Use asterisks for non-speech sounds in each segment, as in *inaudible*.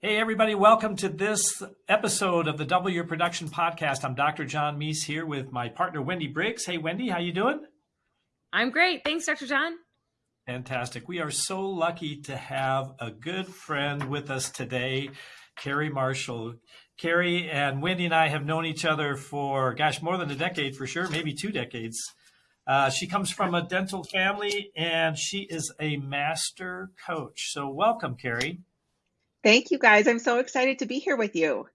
Hey, everybody, welcome to this episode of the Double Your Production podcast. I'm Dr. John Meis here with my partner, Wendy Briggs. Hey, Wendy, how you doing? I'm great. Thanks, Dr. John. Fantastic. We are so lucky to have a good friend with us today, Carrie Marshall. Carrie and Wendy and I have known each other for, gosh, more than a decade for sure, maybe two decades. Uh, she comes from a dental family and she is a master coach. So, welcome, Carrie. Thank you, guys. I'm so excited to be here with you.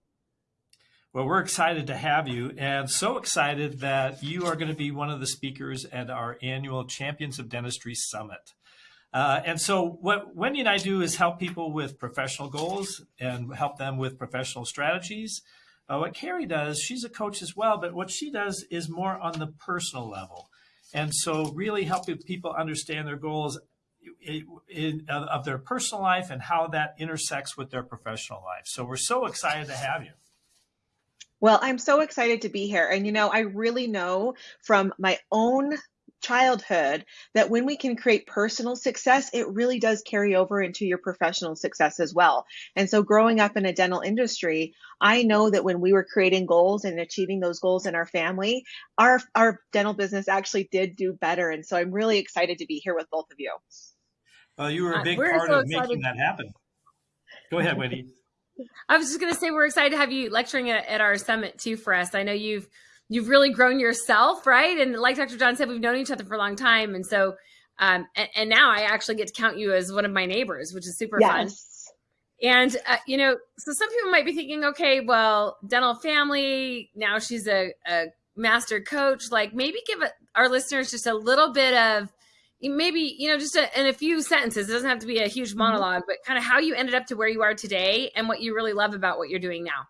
Well, we're excited to have you, and so excited that you are going to be one of the speakers at our annual Champions of Dentistry Summit. Uh, and so, what Wendy and I do is help people with professional goals and help them with professional strategies. Uh, what Carrie does, she's a coach as well, but what she does is more on the personal level. And so, really helping people understand their goals in, of their personal life and how that intersects with their professional life. So we're so excited to have you. Well, I'm so excited to be here. And, you know, I really know from my own childhood that when we can create personal success, it really does carry over into your professional success as well. And so, growing up in a dental industry, I know that when we were creating goals and achieving those goals in our family, our, our dental business actually did do better. And so, I'm really excited to be here with both of you. Well, you were a uh, big part so of excited. making that happen. Go ahead, Wendy. *laughs* I was just going to say we're excited to have you lecturing at, at our summit too for us. I know you've you've really grown yourself, right? And like Dr. John said, we've known each other for a long time, and so um, and, and now I actually get to count you as one of my neighbors, which is super yes. fun. And uh, you know, so some people might be thinking, okay, well, dental family. Now she's a, a master coach. Like maybe give our listeners just a little bit of maybe you know just a, in a few sentences it doesn't have to be a huge mm-hmm. monologue but kind of how you ended up to where you are today and what you really love about what you're doing now.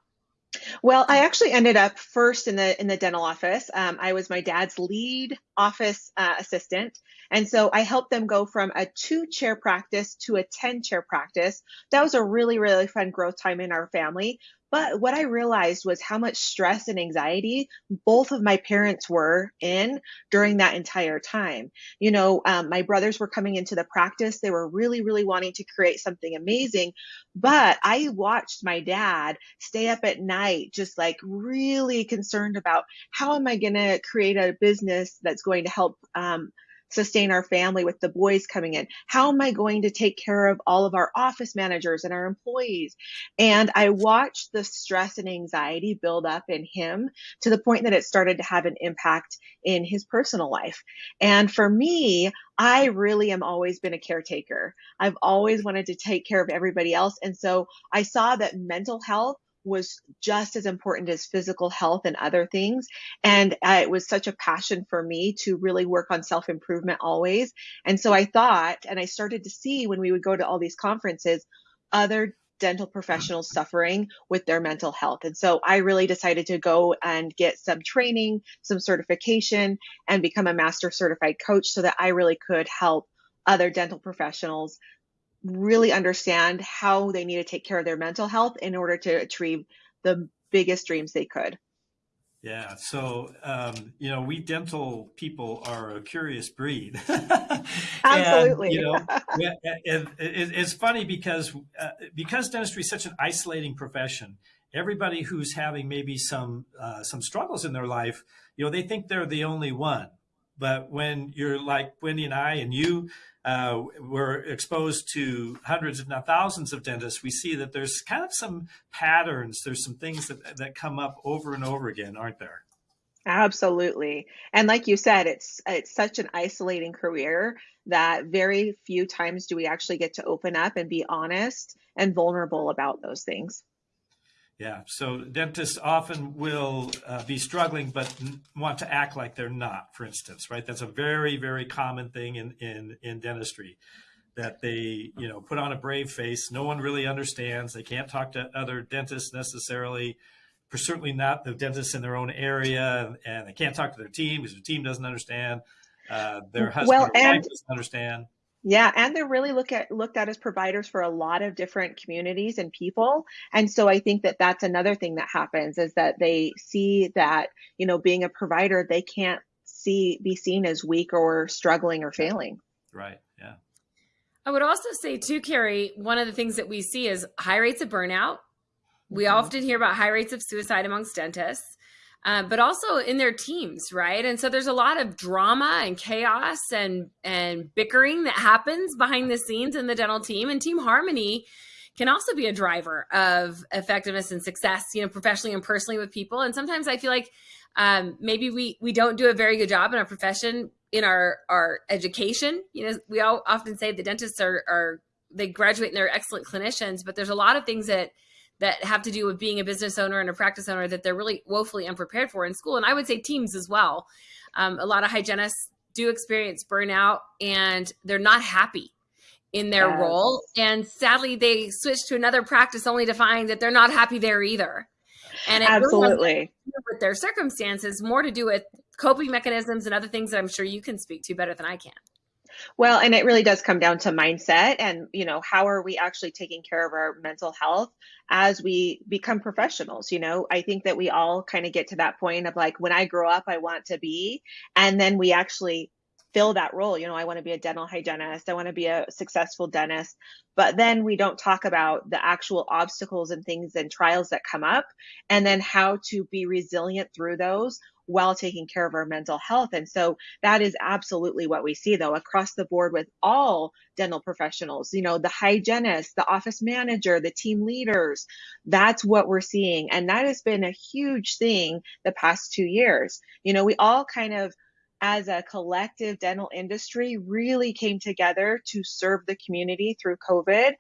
Well i actually ended up first in the in the dental office. Um, i was my dad's lead office uh, assistant. And so i helped them go from a two chair practice to a 10 chair practice. That was a really really fun growth time in our family but what I realized was how much stress and anxiety both of my parents were in during that entire time. You know, um, my brothers were coming into the practice. They were really, really wanting to create something amazing. But I watched my dad stay up at night, just like really concerned about how am I going to create a business that's going to help um, sustain our family with the boys coming in? How am I going to take care of all of our office managers and our employees? And I watched the stress and anxiety build up in him to the point that it started to have an impact in his personal life. And for me, I really am always been a caretaker. I've always wanted to take care of everybody else. And so I saw that mental health was just as important as physical health and other things. And uh, it was such a passion for me to really work on self improvement always. And so I thought, and I started to see when we would go to all these conferences, other dental professionals suffering with their mental health. And so I really decided to go and get some training, some certification, and become a master certified coach so that I really could help other dental professionals really understand how they need to take care of their mental health in order to achieve the biggest dreams they could. Yeah. So, um, you know, we dental people are a curious breed. *laughs* Absolutely. and, you know, *laughs* it, it, it's funny because uh, because dentistry is such an isolating profession. Everybody who's having maybe some uh, some struggles in their life, you know, they think they're the only one. But when you're like Wendy and I and you, uh, we're exposed to hundreds, if not thousands, of dentists, we see that there's kind of some patterns. There's some things that, that come up over and over again, aren't there? Absolutely. And like you said, it's it's such an isolating career that very few times do we actually get to open up and be honest and vulnerable about those things. Yeah. So dentists often will uh, be struggling, but want to act like they're not, for instance, right? That's a very, very common thing in, in, in dentistry that they, you know, put on a brave face. No one really understands. They can't talk to other dentists necessarily, for certainly not the dentists in their own area. And they can't talk to their team because their team doesn't understand. Uh, their husband well, or wife doesn't understand. Yeah, and they're really look at looked at as providers for a lot of different communities and people. And so I think that that's another thing that happens is that they see that, you know, being a provider, they can't see be seen as weak or struggling or failing. Right. Yeah. I would also say too, Carrie, one of the things that we see is high rates of burnout. We Mhm. often hear about high rates of suicide amongst dentists, uh, but also in their teams, right? And so there's a lot of drama and chaos and and bickering that happens behind the scenes in the dental team. And team harmony can also be a driver of effectiveness and success, you know, professionally and personally with people. And sometimes I feel like um, maybe we we don't do a very good job in our profession in our our education. You know, we all often say the dentists are are they graduate and they're excellent clinicians, but there's a lot of things that that have to do with being a business owner and a practice owner that they're really woefully unprepared for in school. And I would say teams as well. Um, a lot of hygienists do experience burnout and they're not happy in their role. And sadly, they switch to another practice only to find that they're not happy there either. And it Absolutely. do with their circumstances, more to do with coping mechanisms and other things that I'm sure you can speak to better than I can. Well, and it really does come down to mindset and, you know, how are we actually taking care of our mental health as we become professionals? You know, I think that we all kind of get to that point of like, when I grow up, I want to be, and then we actually fill that role. You know, I want to be a dental hygienist, I want to be a successful dentist, but then we don't talk about the actual obstacles and things and trials that come up, and then how to be resilient through those while taking care of our mental health. And so that is absolutely what we see though across the board with all dental professionals, you know, the hygienist, the office manager, the team leaders. That's what we're seeing. And that has been a huge thing the past two years. You know, we all kind of as a collective dental industry really came together to serve the community through COVID.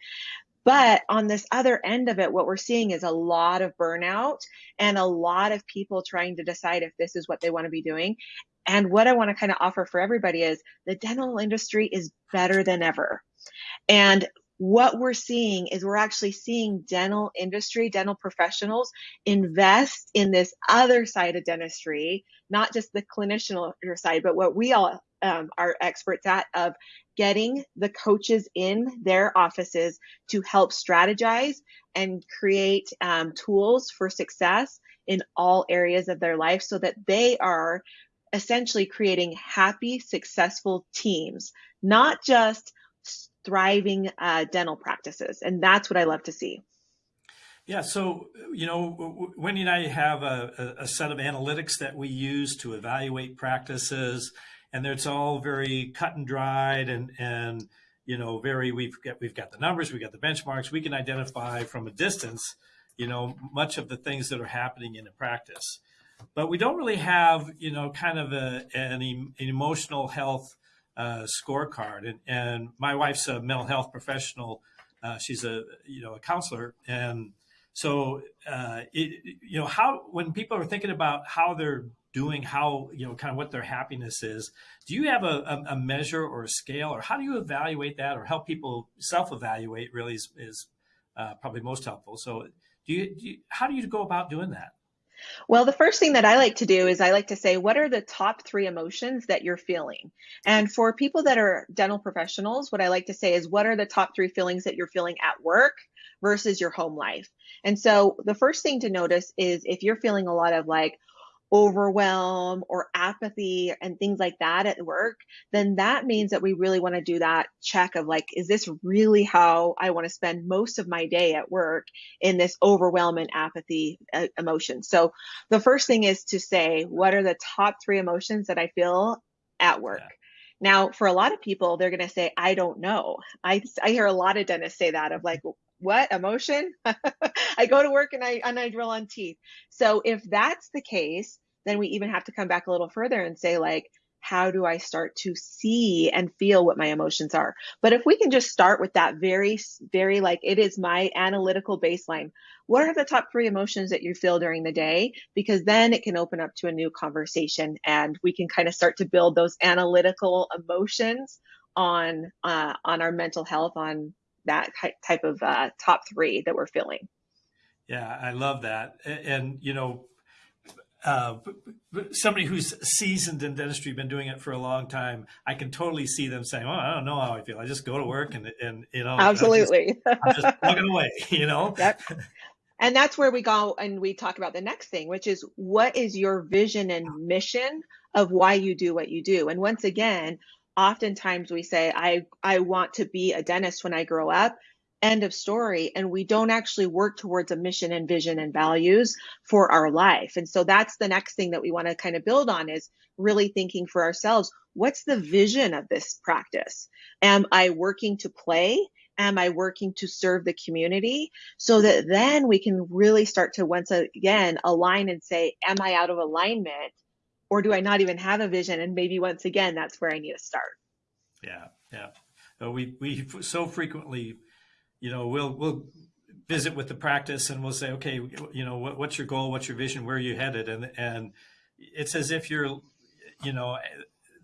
But on this other end of it, what we're seeing is a lot of burnout and a lot of people trying to decide if this is what they want to be doing. And what I want to kind of offer for everybody is the dental industry is better than ever. And what we're seeing is we're actually seeing dental industry, dental professionals invest in this other side of dentistry, not just the clinician side, but what we all um, are experts at of getting the coaches in their offices to help strategize and create um, tools for success in all areas of their life so that they are essentially creating happy, successful teams, not just thriving uh, dental practices. And that's what I love to see. Yeah, so you know, Wendy and I have a, a, set of analytics that we use to evaluate practices, and it's all very cut and dried, and and you know, very we've got we've got the numbers, we've got the benchmarks, we can identify from a distance, you know, much of the things that are happening in a practice, but we don't really have you know kind of a, an, an emotional health uh, scorecard, and and my wife's a mental health professional. Uh, she's a you know a counselor, and so, uh, it, you know, how when people are thinking about how they're doing, how you know, kind of what their happiness is, do you have a, a, measure or a scale, or how do you evaluate that, or help people self-evaluate? Really is, is uh, probably most helpful. So, do you, do you, how do you go about doing that? Well, the first thing that I like to do is I like to say, what are the top three emotions that you're feeling? And for people that are dental professionals, what I like to say is, what are the top three feelings that you're feeling at work versus your home life? And so the first thing to notice is if you're feeling a lot of like overwhelm or apathy and things like that at work, then that means that we really want to do that check of like, is this really how I want to spend most of my day at work in this overwhelm and apathy uh, emotion? So the first thing is to say, what are the top three emotions that I feel at work? Yeah. Now, for a lot of people, they're going to say, I don't know. I, I hear a lot of dentists say that of like, what emotion? *laughs* I go to work and I and I drill on teeth. So if that's the case, then we even have to come back a little further and say like how do I start to see and feel what my emotions are? But if we can just start with that very, very like it is my analytical baseline. What are the top three emotions that you feel during the day? Because then it can open up to a new conversation and we can kind of start to build those analytical emotions on uh, on our mental health, on that type of uh, top three that we're feeling. Yeah, I love that. And, and you know, uh, somebody who's seasoned in dentistry, been doing it for a long time, I can totally see them saying, "Well, I don't know how I feel. I just go to work and and you know, absolutely, I'm *laughs* just, I'm just plugging away." *laughs* You know. Yep. And that's where we go and we talk about the next thing, which is what is your vision and mission of why you do what you do? And once again, oftentimes we say, I, I want to be a dentist when I grow up. End of story. And we don't actually work towards a mission and vision and values for our life. And so that's the next thing that we want to kind of build on is really thinking for ourselves, what's the vision of this practice? Am I working to play? Am I working to serve the community? So that then we can really start to once again align and say, am I out of alignment? Or do I not even have a vision? And maybe once again, that's where I need to start. Yeah, yeah. We we so frequently, you know, we'll we'll visit with the practice and we'll say, okay, you know, what, what's your goal? What's your vision? Where are you headed? And and it's as if you're, you know,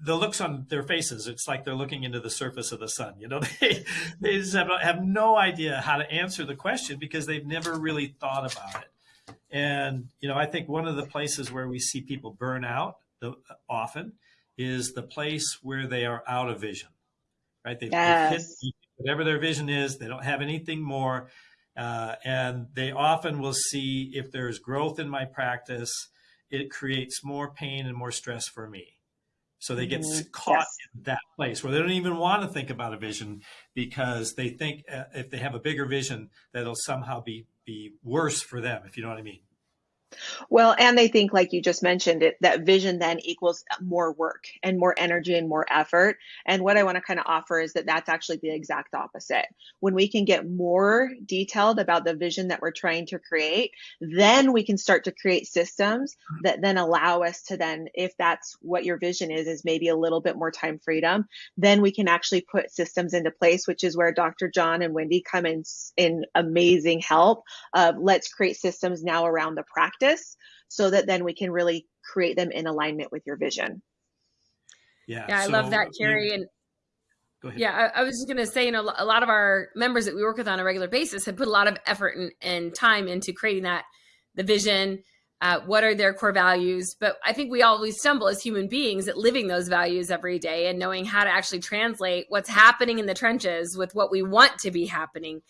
the looks on their faces, it's like they're looking into the surface of the sun. You know, *laughs* they, they just have, have no idea how to answer the question because they've never really thought about it. And, you know, I think one of the places where we see people burn out the, often is the place where they are out of vision, right? They've, yes. they've hit whatever their vision is, they don't have anything more. Uh, and they often will see if there's growth in my practice, it creates more pain and more stress for me. So they get mm-hmm. caught yes. in that place where they don't even want to think about a vision because they think uh, if they have a bigger vision, that it'll somehow be be worse for them, if you know what I mean. Well, and they think, like you just mentioned, it that vision then equals more work and more energy and more effort. And what I want to kind of offer is that that's actually the exact opposite. When we can get more detailed about the vision that we're trying to create, then we can start to create systems that then allow us to then, if that's what your vision is, is maybe a little bit more time freedom, then we can actually put systems into place, which is where Dr. John and Wendy come in in amazing help of let's create systems now around the practice practice so that then we can really create them in alignment with your vision. Yeah, yeah, I so, love that, Carrie. And yeah, I, I, was just going to say, you know, a lot of our members that we work with on a regular basis have put a lot of effort and, and time into creating that, the vision, uh, what are their core values. But I think we always stumble as human beings at living those values every day and knowing how to actually translate what's happening in the trenches with what we want to be happening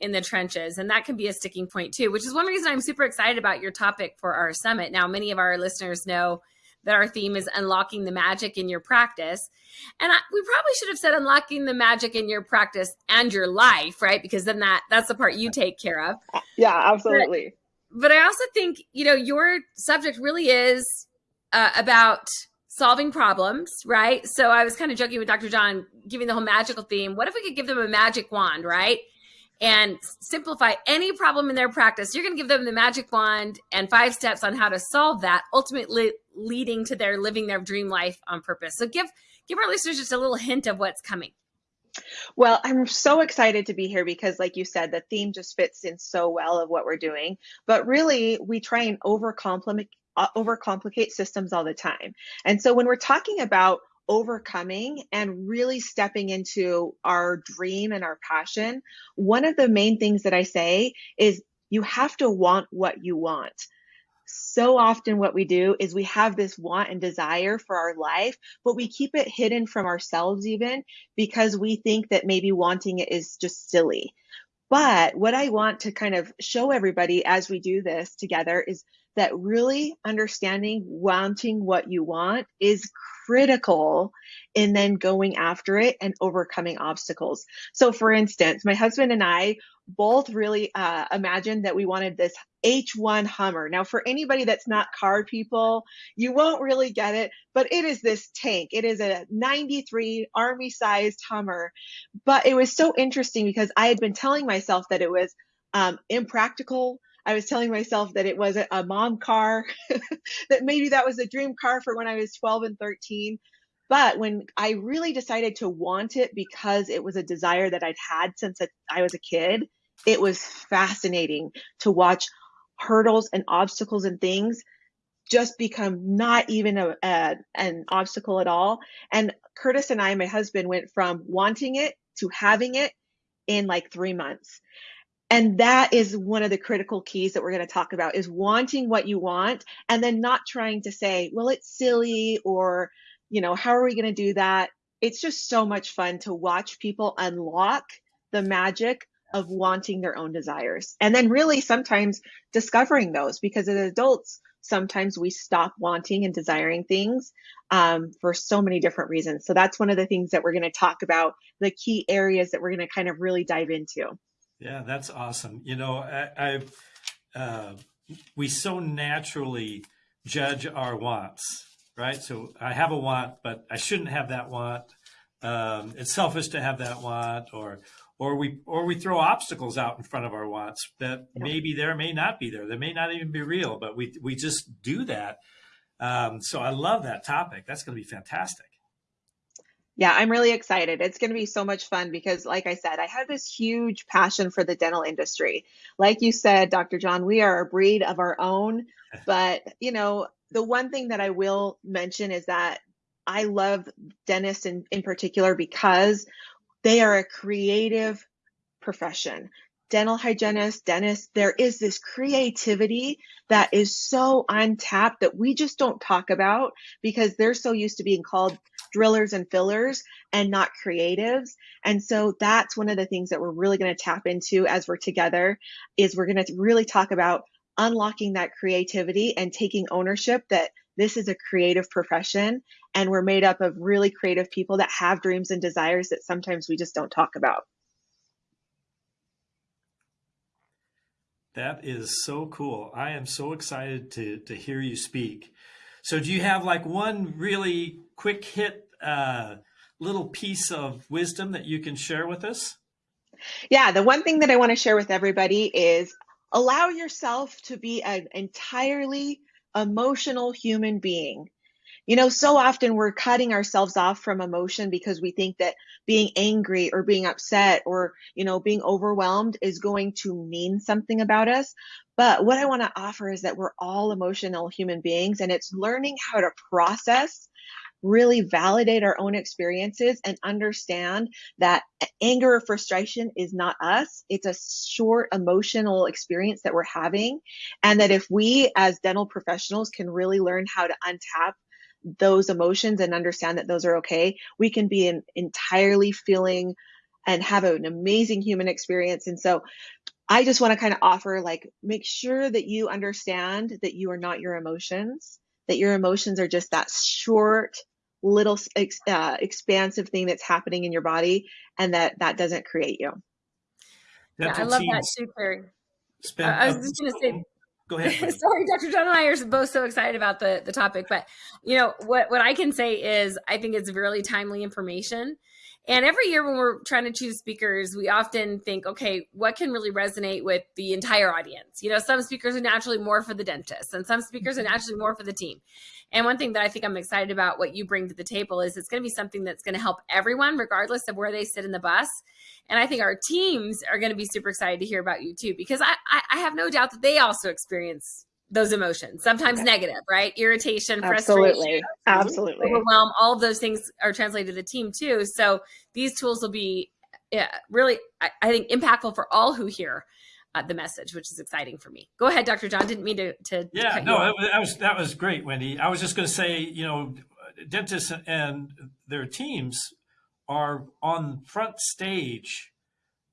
in the trenches. And that can be a sticking point too, which is one reason I'm super excited about your topic for our summit. Now, many of our listeners know that our theme is unlocking the magic in your practice. And I, we probably should have said unlocking the magic in your practice and your life, right? Because then that that's the part you take care of. Yeah, absolutely. But, but I also think, you know, your subject really is uh, about solving problems, right? So I was kind of joking with Dr. John, giving the whole magical theme. What if we could give them a magic wand, right? and simplify any problem in their practice. You're going to give them the magic wand and five steps on how to solve that, ultimately leading to their living their dream life on purpose. So give give our listeners just a little hint of what's coming. Well, I'm so excited to be here because, like you said, the theme just fits in so well of what we're doing. But really, we try and overcomplicate uh, overcomplicate systems all the time. And so when we're talking about overcoming and really stepping into our dream and our passion, one of the main things that I say is you have to want what you want. So often, what we do is we have this want and desire for our life, but we keep it hidden from ourselves, even because we think that maybe wanting it is just silly. But what I want to kind of show everybody as we do this together is that really understanding wanting what you want is critical in then going after it and overcoming obstacles. So, for instance, my husband and I both really uh, imagined that we wanted this H1 Hummer. Now, for anybody that's not car people, you won't really get it, but it is this tank. It is a 93 Army sized Hummer. But it was so interesting because I had been telling myself that it was um, impractical I was telling myself that it was a, a mom car, *laughs* that maybe that was a dream car for when I was 12 and 13. But when I really decided to want it because it was a desire that I'd had since I was a kid, it was fascinating to watch hurdles and obstacles and things just become not even a, a, an obstacle at all. And Curtis and I, my husband, went from wanting it to having it in like three months. And that is one of the critical keys that we're going to talk about is wanting what you want and then not trying to say, well, it's silly or, you know, how are we going to do that? It's just so much fun to watch people unlock the magic of wanting their own desires. And then really sometimes discovering those because as adults, sometimes we stop wanting and desiring things um, for so many different reasons. So that's one of the things that we're going to talk about, the key areas that we're going to kind of really dive into. Yeah, that's awesome. You know, I, I uh, we so naturally judge our wants, right? So I have a want, but I shouldn't have that want. Um, it's selfish to have that want, or or we or we throw obstacles out in front of our wants that Yeah. maybe there may not be there. They may not even be real, but we we just do that. Um, so I love that topic. That's going to be fantastic. Yeah, I'm really excited. It's going to be so much fun because, like I said, I have this huge passion for the dental industry. Like you said, Dr. John, we are a breed of our own. *laughs* But, you know, the one thing that I will mention is that I love dentists in, in particular because they are a creative profession. Dental hygienists, dentists, there is this creativity that is so untapped that we just don't talk about because they're so used to being called drillers and fillers and not creatives. And so that's one of the things that we're really going to tap into as we're together is we're going to really talk about unlocking that creativity and taking ownership that this is a creative profession and we're made up of really creative people that have dreams and desires that sometimes we just don't talk about. That is so cool. I am so excited to to hear you speak. So, do you have like one really quick hit uh, little piece of wisdom that you can share with us? Yeah, the one thing that I want to share with everybody is allow yourself to be an entirely emotional human being. You know, so often we're cutting ourselves off from emotion because we think that being angry or being upset or, you know, being overwhelmed is going to mean something about us. But what I want to offer is that we're all emotional human beings and it's learning how to process, really validate our own experiences and understand that anger or frustration is not us. It's a short emotional experience that we're having. And that if we as dental professionals can really learn how to untap those emotions and understand that those are okay, we can be an entirely feeling and have an amazing human experience. And so I just want to kind of offer like, make sure that you understand that you are not your emotions, that your emotions are just that short, little ex- uh, expansive thing that's happening in your body and that that doesn't create you. Yeah, I love that teams too, Carrie. spend- I was just going to say, Go ahead. *laughs* Sorry, Dr. John and I are both so excited about the the topic, but you know what what I can say is I think it's really timely information. And every year when we're trying to choose speakers, we often think, okay, what can really resonate with the entire audience? You know, some speakers are naturally more for the dentist, and some speakers are mm-hmm. naturally more for the team. And one thing that I think I'm excited about what you bring to the table is it's going to be something that's going to help everyone, regardless of where they sit in the bus. And I think our teams are going to be super excited to hear about you too, because I, I, I have no doubt that they also experience those emotions, sometimes negative, right? Irritation, frustration, Absolutely. Absolutely. overwhelm, all of those things are translated to the team too. So these tools will be yeah, really, I, I think, impactful for all who hear uh, the message, which is exciting for me. Go ahead, Dr. John. Didn't mean to. to Yeah, cut no, that was, that was that was great, Wendy. I was just going to say, you know, dentists and their teams are on front stage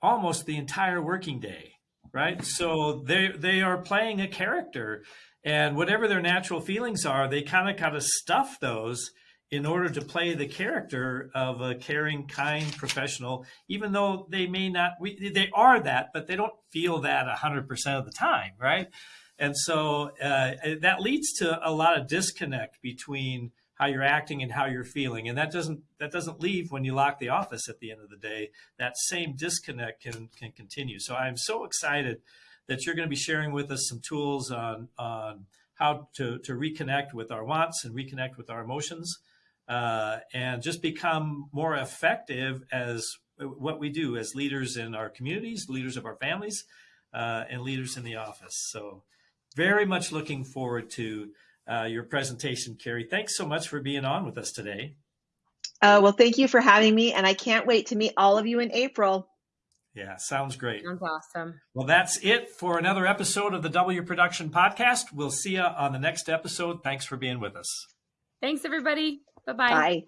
almost the entire working day, right? So they they are playing a character, and whatever their natural feelings are, they kind of kind of stuff those in order to play the character of a caring, kind professional, even though they may not, we, they are that, but they don't feel that 100% of the time, right? And so uh, that leads to a lot of disconnect between how you're acting and how you're feeling, and that doesn't that doesn't leave when you lock the office at the end of the day. That same disconnect can can continue. So I'm so excited that you're going to be sharing with us some tools on on how to to reconnect with our wants and reconnect with our emotions, uh, and just become more effective as what we do as leaders in our communities, leaders of our families, uh, and leaders in the office. So very much looking forward to uh, your presentation, Carrie. Thanks so much for being on with us today. Uh, well, thank you for having me. And I can't wait to meet all of you in April. Yeah, sounds great. Sounds awesome. Well, that's it for another episode of the W Production Podcast. We'll see you on the next episode. Thanks for being with us. Thanks, everybody. Bye-bye. Bye.